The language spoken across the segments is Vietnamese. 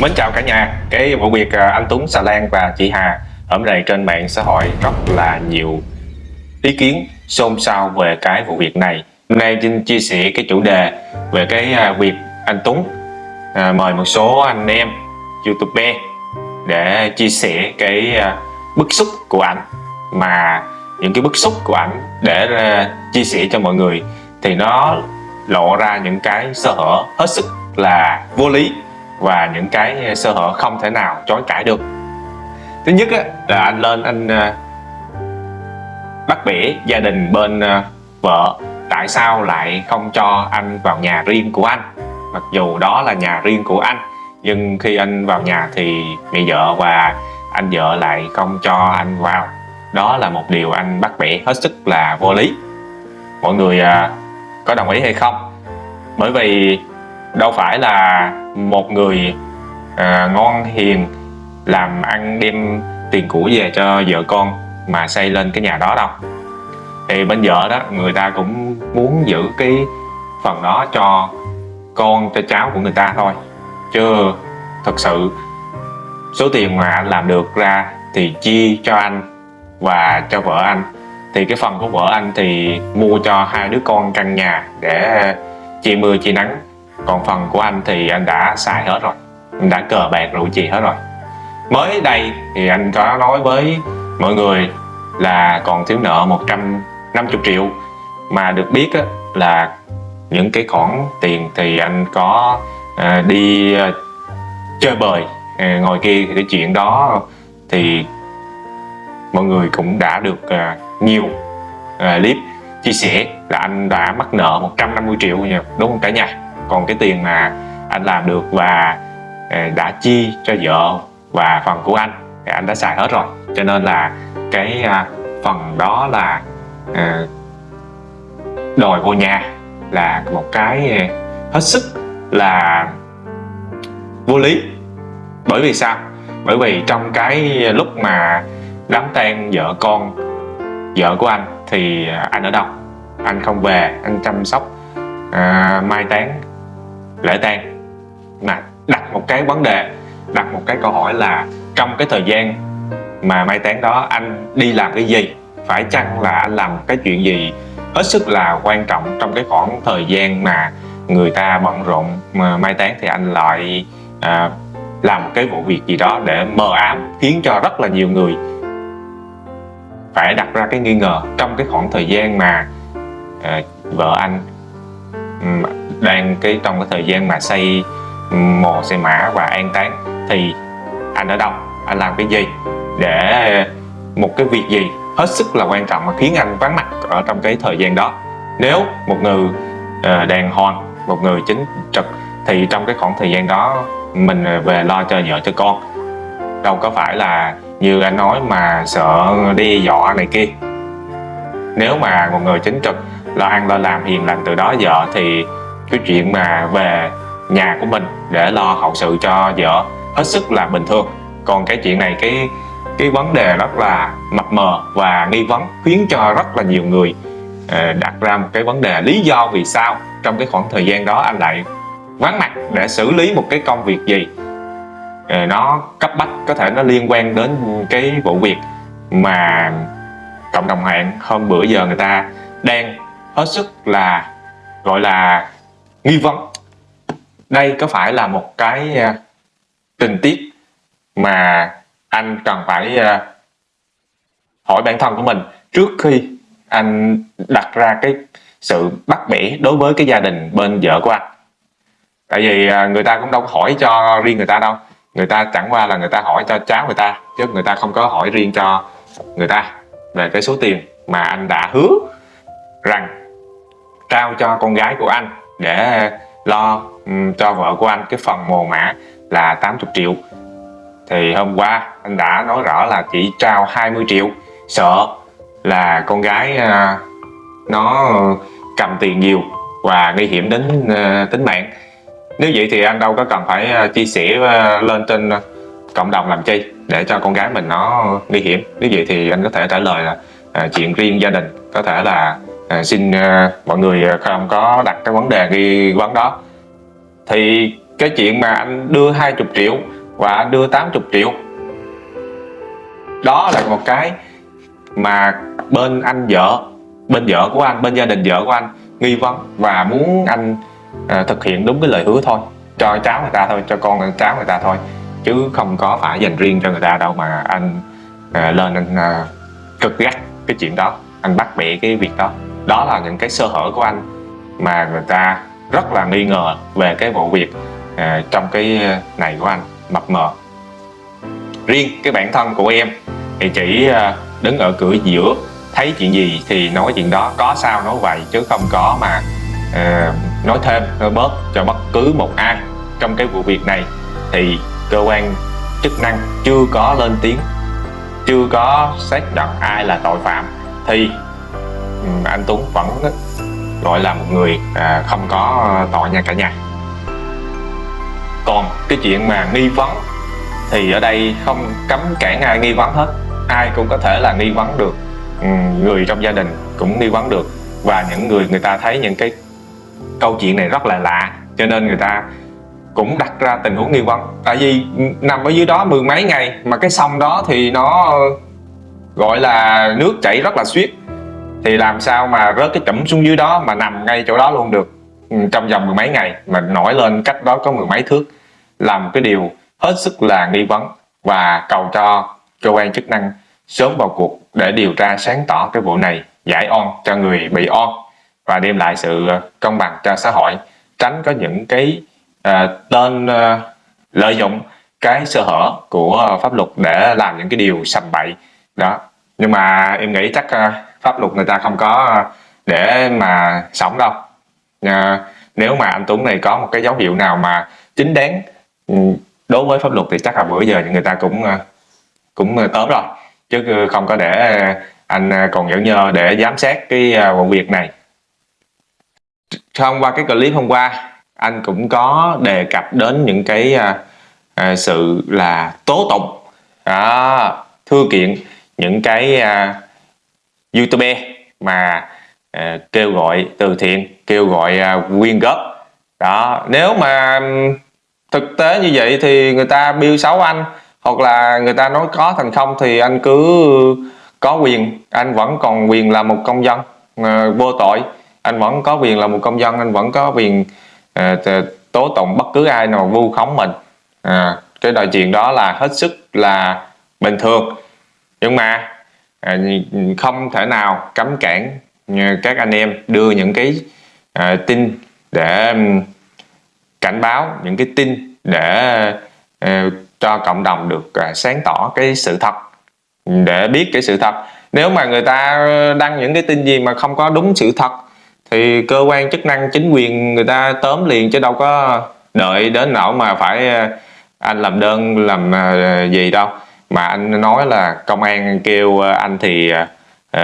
Mến chào cả nhà, cái vụ việc à, anh Tuấn Xà Lan và chị Hà ở đây trên mạng xã hội rất là nhiều ý kiến xôn xao về cái vụ việc này. Hôm nay xin chia sẻ cái chủ đề về cái à, việc anh Tuấn à, mời một số anh em YouTube để chia sẻ cái à, bức xúc của anh mà những cái bức xúc của anh để chia sẻ cho mọi người thì nó lộ ra những cái sơ hở hết sức là vô lý và những cái ờ, sơ hở không thể nào chối cãi được. Thứ nhất á, là anh lên anh ờ, bắt bẻ gia đình bên ờ, vợ. Tại sao lại không cho anh vào nhà riêng của anh? Mặc dù đó là nhà riêng của anh nhưng khi anh vào nhà thì mẹ vợ và anh vợ lại không cho anh vào. Đó là một điều anh bắt bẻ hết sức là vô lý. Mọi người có đồng ý hay không? Bởi vì đâu phải là một người à, ngon hiền làm ăn đem tiền của về cho vợ con mà xây lên cái nhà đó đâu. Thì bên vợ đó người ta cũng muốn giữ cái phần đó cho con cho cháu của người ta thôi. Chứ thật sự số tiền mà anh làm được ra thì chia cho anh và cho vợ anh. Thì cái phần của vợ anh thì mua cho hai đứa con căn nhà để chia mưa chia nắng còn phần của anh thì anh đã xài hết rồi. Anh đã cờ bạc rượu chì hết rồi. Mới đây thì anh có nói với mọi người là còn thiếu nợ 150 triệu. Mà được biết á, là những cái khoản tiền thì anh có à, đi à, chơi bời à, ngồi kia thì cái chuyện đó. Thì mọi người cũng đã được à, nhiều à, clip chia sẻ là anh đã mắc nợ 150 triệu nha đúng không cả nhà? Còn cái tiền mà anh làm được và ờ, đã chi cho vợ và phần của anh thì anh đã xài hết rồi. Cho nên là cái à, phần đó là ờ, đòi vô nhà là một cái ờ, hết sức là vô lý. Bởi vì sao? Bởi vì trong cái lúc mà đám tang vợ con vợ của anh thì anh ở đâu? Anh không về anh chăm sóc à, mai táng lễ tang. Mà đặt một cái vấn đề đặt một cái câu hỏi là trong cái thời gian mà mai táng đó anh đi làm cái gì phải chăng là anh làm cái chuyện gì hết sức là quan trọng trong cái khoảng thời gian mà người ta bận rộn mà mai táng thì anh lại à, làm một cái vụ việc gì đó để mờ ám khiến cho rất là nhiều người phải đặt ra cái nghi ngờ trong cái khoảng thời gian mà à, vợ anh đang cái trong cái thời gian mà xây mồ, xây mã và an táng thì anh ở đâu anh làm cái gì để một cái việc gì hết sức là quan trọng mà khiến anh vắng mặt ở trong cái thời gian đó. Nếu một người à, đàng hoàng, một người chính trực thì trong cái khoảng thời gian đó mình về lo cho vợ cho con. Đâu có phải là như anh nói mà sợ đi dọa này kia. Nếu mà một người chính trực lo ăn, lo làm, hiền lành từ đó, vợ thì cái chuyện mà về nhà của mình để lo hậu sự cho vợ hết sức là bình thường. Còn cái chuyện này, cái cái vấn đề rất là mập mờ và nghi vấn, khiến cho rất là nhiều người ờ, đặt ra một cái vấn đề lý do vì sao trong cái khoảng thời gian đó anh lại vắng mặt để xử lý một cái công việc gì. Ờ, nó cấp bách, có thể nó liên quan đến cái vụ việc mà cộng đồng mạng hôm bữa giờ người ta đang hết sức là gọi là nghi vấn. Đây có phải là một cái uh, tình tiết mà anh cần phải uh, hỏi bản thân của mình trước khi anh đặt ra cái sự bắt bẻ đối với cái gia đình bên vợ của anh? Tại vì uh, người ta cũng đâu có hỏi cho riêng người ta đâu. Người ta chẳng qua là người ta hỏi cho cháu người ta chứ người ta không có hỏi riêng cho người ta về cái số tiền mà anh đã hứa rằng trao cho con gái của anh để lo um, cho vợ của anh. Cái phần mồ mã là 80 triệu. Thì hôm qua anh đã nói rõ là chỉ trao 20 triệu. Sợ là con gái uh, nó cầm tiền nhiều và nguy hiểm đến uh, tính mạng. Nếu vậy thì anh đâu có cần phải à, chia sẻ lên trên cộng đồng làm chi để cho con gái mình nó nguy hiểm. Nếu vậy thì anh có thể trả lời là chuyện riêng gia đình. Có thể là à, xin à, mọi người à, không có đặt cái vấn đề nghi vấn đó. Thì cái chuyện mà anh đưa 20 triệu và anh đưa 80 triệu đó là một cái mà bên anh vợ bên vợ của anh bên gia đình vợ của anh nghi vấn và muốn anh à, thực hiện đúng cái lời hứa thôi. Cho cháu người ta thôi cho con cháu người ta thôi chứ không có phải dành riêng cho người ta đâu mà anh à, lên anh à, cực gắt cái chuyện đó. Anh bắt bẻ cái việc đó đó là những cái sơ hở của anh mà người ta rất là nghi ngờ về cái vụ việc à, trong cái à, này của anh mập mờ. Riêng cái bản thân của em thì chỉ à, đứng ở cửa giữa thấy chuyện gì thì nói chuyện đó có sao nói vậy chứ không có mà à, nói thêm nói bớt cho bất cứ một ai. Trong cái vụ việc này thì cơ quan chức năng chưa có lên tiếng chưa có xác nhận ai là tội phạm. Thì anh Tuấn vẫn gọi là một người à, không có tội nha cả nhà. Còn cái chuyện mà nghi vấn thì ở đây không cấm cản ai nghi vấn hết. Ai cũng có thể là nghi vấn được. Ừ, người trong gia đình cũng nghi vấn được. Và những người người ta thấy những cái câu chuyện này rất là lạ cho nên người ta cũng đặt ra tình huống nghi vấn. Tại vì nằm ở dưới đó mười mấy ngày mà cái sông đó thì nó gọi là nước chảy rất là suyết thì làm sao mà rớt cái chẩm xuống dưới đó mà nằm ngay chỗ đó luôn được? Ừ, trong vòng mười mấy ngày mà nổi lên cách đó có mười mấy thước làm cái điều hết sức là nghi vấn và cầu cho cơ quan chức năng sớm vào cuộc để điều tra sáng tỏ cái vụ này giải oan cho người bị oan và đem lại sự ờ, công bằng cho xã hội tránh có những cái uh, tên uh, lợi dụng cái sơ hở của pháp luật để làm những cái điều sầm bậy. Đó nhưng mà em nghĩ chắc uh, pháp luật người ta không có ờ, để mà sống đâu. À, nếu mà anh Tuấn này có một cái dấu hiệu nào mà chính đáng ừ, đối với pháp luật thì chắc là bữa giờ người ta cũng ờ, cũng tóm rồi. Chứ không có để anh còn nhẫn nhơ để giám sát cái vụ việc này. Thông qua cái clip hôm qua anh cũng có đề cập đến những cái sự là tố tụng. Đó, thư kiện những cái YouTube mà uh, kêu gọi từ thiện kêu gọi à, quyên góp. Đó nếu mà thực tế như vậy thì người ta biêu xấu anh hoặc là người ta nói có thành không thì anh cứ có quyền anh vẫn còn quyền là một công dân uh, vô tội. Anh vẫn có quyền là một công dân anh vẫn có quyền uh, tố tụng bất cứ ai nào vu khống mình. À, cái đòi chuyện đó là hết sức là bình thường. Nhưng mà À, không thể nào cấm cản ờ, các anh em đưa những cái ờ, tin để cảnh báo, những cái tin để ờ, cho cộng đồng được sáng tỏ cái sự thật. Để biết cái sự thật. Nếu mà người ta đăng những cái tin gì mà không có đúng sự thật, thì cơ quan chức năng, chính quyền người ta tóm liền chứ đâu có đợi đến nỗi mà phải anh làm đơn, làm gì đâu mà anh nói là công an kêu ờ, anh thì uh,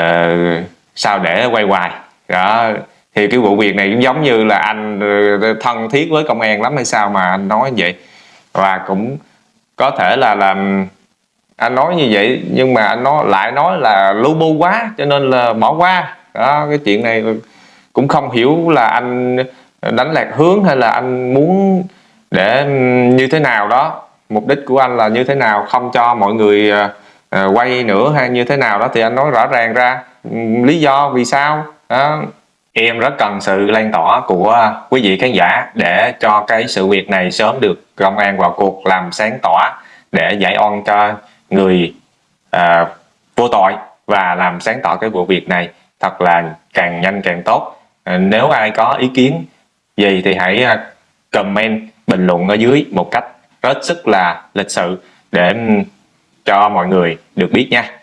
sao để quay hoài. Đó thì cái vụ việc này cũng giống như là anh ờ, thân thiết với công an lắm hay sao mà anh nói vậy. Và cũng có thể là làm anh nói như vậy nhưng mà anh nói lại nói là lu bu quá cho nên là bỏ qua. Đó cái chuyện này cũng không hiểu là anh đánh lạc hướng hay là anh muốn để như thế nào đó mục đích của anh là như thế nào không cho mọi người uh, quay nữa hay như thế nào đó thì anh nói rõ ràng ra. Lý do vì sao? Đó. Em rất cần sự lan tỏa của quý vị khán giả để cho cái sự việc này sớm được công an vào cuộc làm sáng tỏa để giải oan cho người uh, vô tội và làm sáng tỏ cái vụ việc này. Thật là càng nhanh càng tốt. Nếu ai có ý kiến gì thì hãy comment bình luận ở dưới một cách rất sức là lịch sự để cho mọi người được biết nha.